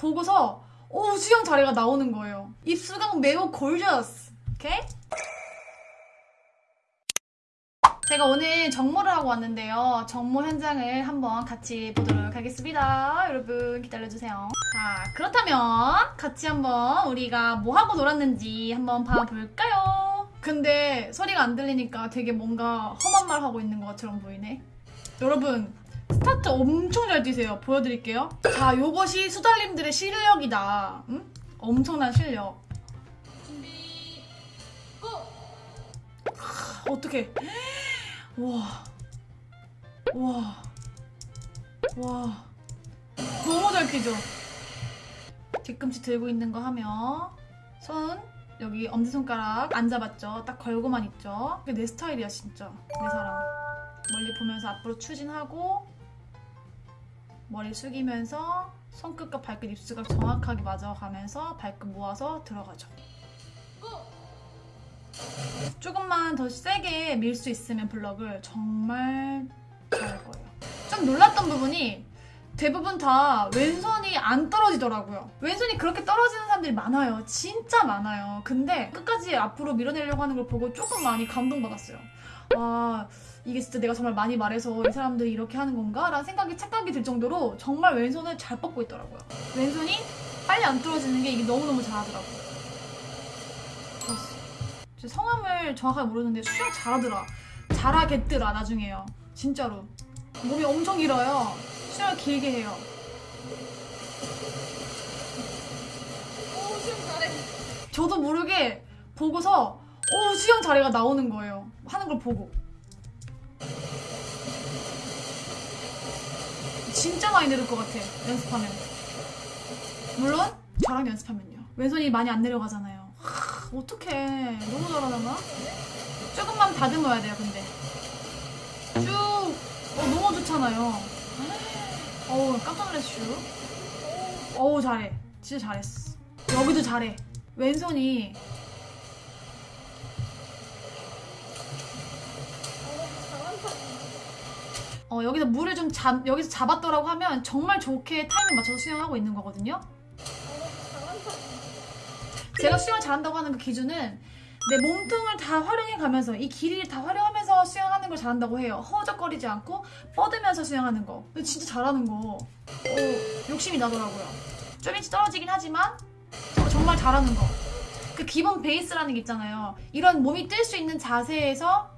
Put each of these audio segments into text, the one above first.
보고서 오 수영 자리가 나오는 거예요. 입수강 매우 골저스. 제가 오늘 정모를 하고 왔는데요. 정모 현장을 한번 같이 보도록 하겠습니다. 여러분 기다려주세요. 자, 그렇다면 같이 한번 우리가 뭐 하고 놀았는지 한번 봐볼까요? 근데 소리가 안 들리니까 되게 뭔가 험한 말 하고 있는 것처럼 보이네. 여러분 스타트 엄청 잘 뛰세요. 보여드릴게요. 자, 요것이 수달님들의 실력이다. 응? 엄청난 실력. 준비 고! 어떡해. 와. 와. 와. 너무 잘 뛰죠? 뒤꿈치 들고 있는 거 하면 손 여기 엄지손가락 안 잡았죠? 딱 걸고만 있죠? 그게 내 스타일이야 진짜 내 사람 멀리 보면서 앞으로 추진하고 머리 숙이면서 손끝과 발끝 입술각 정확하게 맞아가면서 발끝 모아서 들어가죠 고! 조금만 더 세게 밀 수 있으면 블럭을 정말 잘할 거예요. 좀 놀랐던 부분이 대부분 다 왼손이 안 떨어지더라고요. 왼손이 그렇게 떨어지는 사람들이 많아요. 진짜 많아요. 근데 끝까지 앞으로 밀어내려고 하는 걸 보고 조금 많이 감동받았어요. 와, 이게 진짜 내가 정말 많이 말해서 이 사람들이 이렇게 하는 건가? 라는 생각이 착각이 들 정도로 정말 왼손을 잘 뻗고 있더라고요. 왼손이 빨리 안 떨어지는 게 이게 너무너무 잘하더라고요. 제 성함을 정확하게 모르는데 수영 잘하더라. 잘하겠더라 나중에요. 진짜로. 몸이 엄청 길어요. 수영을 길게 해요. 오 수영 잘해 저도 모르게 보고서 오 수영 자리가 나오는 거예요. 하는 걸 보고. 진짜 많이 늘을 것 같아. 연습하면. 물론 저랑 연습하면요. 왼손이 많이 안 내려가잖아요. 하, 어떡해. 너무 잘하나? 조금만 다듬어야 돼요, 근데. 쭉. 어, 너무 좋잖아요. 어우, 깜짝 놀랐슈. 어우, 잘해. 진짜 잘했어. 여기도 잘해. 왼손이 잘한다 어, 여기서 물을 좀 잡, 여기서 잡았더라고 하면 정말 좋게 타이밍 맞춰서 수영하고 있는 거거든요. 제가 수영을 잘한다고 하는 그 기준은 내 몸통을 다 활용해 가면서 이 길이를 다 활용하면서 수영하는 걸 잘한다고 해요. 허우적거리지 않고 뻗으면서 수영하는 거. 진짜 잘하는 거. 어, 욕심이 나더라고요. 좀 일찍 떨어지긴 하지만 저- 정말 잘하는 거. 그 기본 베이스라는 게 있잖아요. 이런 몸이 뜰 수 있는 자세에서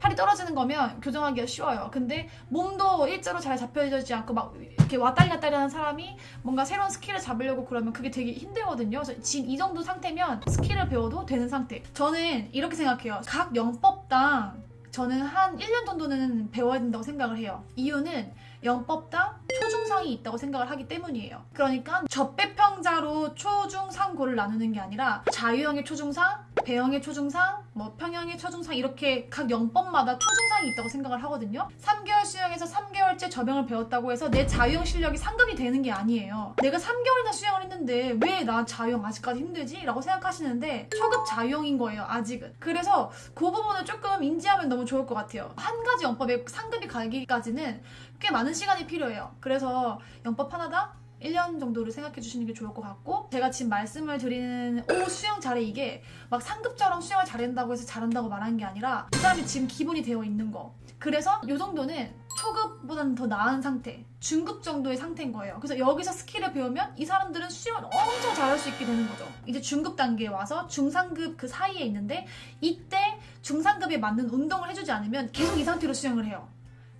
팔이 떨어지는 거면 교정하기가 쉬워요. 근데 몸도 일자로 잘 잡혀지지 않고 막 이렇게 왔다리 갔다리 하는 사람이 뭔가 새로운 스킬을 잡으려고 그러면 그게 되게 힘들거든요. 지금 이 정도 상태면 스킬을 배워도 되는 상태. 저는 이렇게 생각해요. 각 영법당 저는 한 1년 정도는 배워야 된다고 생각을 해요. 이유는 영법당 초중상이 있다고 생각을 하기 때문이에요. 그러니까 접배평자로 초중상고를 나누는 게 아니라 자유형의 초중상, 배형의 초중상, 뭐 평형의 초중상 이렇게 각 영법마다 초중상이 있다고 생각을 하거든요. 3개월 수영에서 3개월째 저병을 배웠다고 해서 내 자유형 실력이 상급이 되는 게 아니에요. 내가 3개월이나 수영을 했는데 왜 나 자유형 아직까지 힘들지? 라고 생각하시는데 초급 자유형인 거예요, 아직은. 그래서 그 부분을 조금 인지하면 너무 좋을 것 같아요. 한 가지 영법에 상급이 가기까지는 꽤 많은 시간이 필요해요. 그래서 영법 하나당 1년 정도를 생각해 주시는 게 좋을 것 같고 제가 지금 말씀을 드리는 오 수영 잘해 이게 막 상급처럼 수영을 잘한다고 해서 잘한다고 말하는 게 아니라 그 사람이 지금 기본이 되어 있는 거. 그래서 이 정도는 초급보다는 더 나은 상태 중급 정도의 상태인 거예요. 그래서 여기서 스킬을 배우면 이 사람들은 수영을 엄청 잘할 수 있게 되는 거죠. 이제 중급 단계에 와서 중상급 그 사이에 있는데 이때 중상급에 맞는 운동을 해주지 않으면 계속 이 상태로 수영을 해요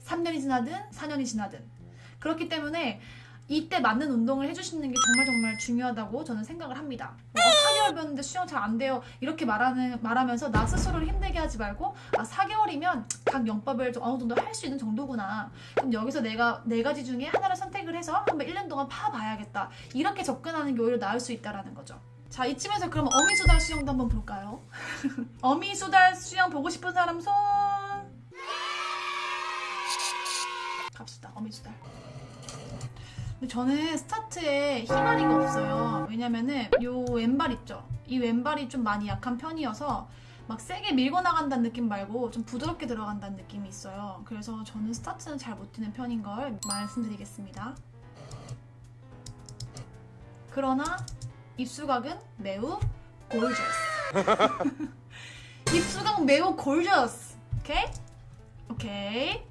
3년이 지나든 4년이 지나든 그렇기 때문에 이때 맞는 운동을 해주시는 게 정말 정말 중요하다고 저는 생각을 합니다. 어, 4개월 배웠는데 수영 잘 안 돼요. 이렇게 말하는, 말하면서 나 스스로를 힘들게 하지 말고 아 4개월이면 각 영법을 좀 어느 정도 할 수 있는 정도구나. 그럼 여기서 내가 네 가지 중에 하나를 선택을 해서 한번 1년 동안 파봐야겠다. 이렇게 접근하는 게 오히려 나을 수 있다라는 거죠. 자 이쯤에서 그럼 어미수달 수영도 한번 볼까요? 어미수달 수영 보고 싶은 사람 손 갑시다 어미수달 근데 저는 스타트에 희마리가 없어요 왜냐면은 요 왼발 있죠 이 왼발이 좀 많이 약한 편이어서 막 세게 밀고 나간다는 느낌 말고 좀 부드럽게 들어간다는 느낌이 있어요 그래서 저는 스타트는 잘 못 뛰는 편인 걸 말씀드리겠습니다 그러나 입수각은 매우 gorgeous. 입수각 매우 gorgeous. 오케이? 오케이.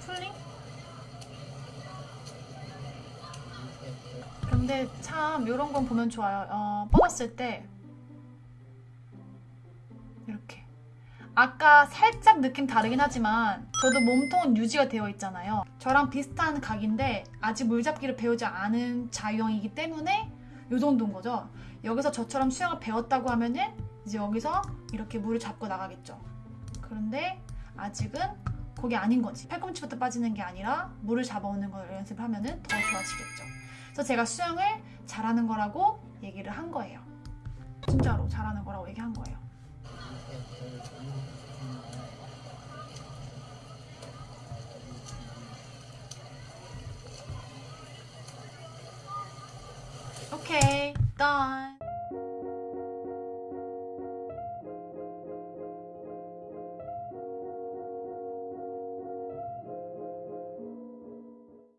풀링? 근데 참 이런 건 보면 좋아요. 어, 뻗었을 때 이렇게 아까 살짝 느낌 다르긴 하지만 저도 몸통은 유지가 되어 있잖아요. 저랑 비슷한 각인데 아직 물잡기를 배우지 않은 자유형이기 때문에 이 정도인 거죠. 여기서 저처럼 수영을 배웠다고 하면은 이제 여기서 이렇게 물을 잡고 나가겠죠. 그런데 아직은 그게 아닌 거지. 팔꿈치부터 빠지는 게 아니라 물을 잡아오는 걸 연습을 하면 더 좋아지겠죠. 그래서 제가 수영을 잘하는 거라고 얘기를 한 거예요. 진짜로 잘하는 거라고 얘기한 거예요. 오케이, okay, done.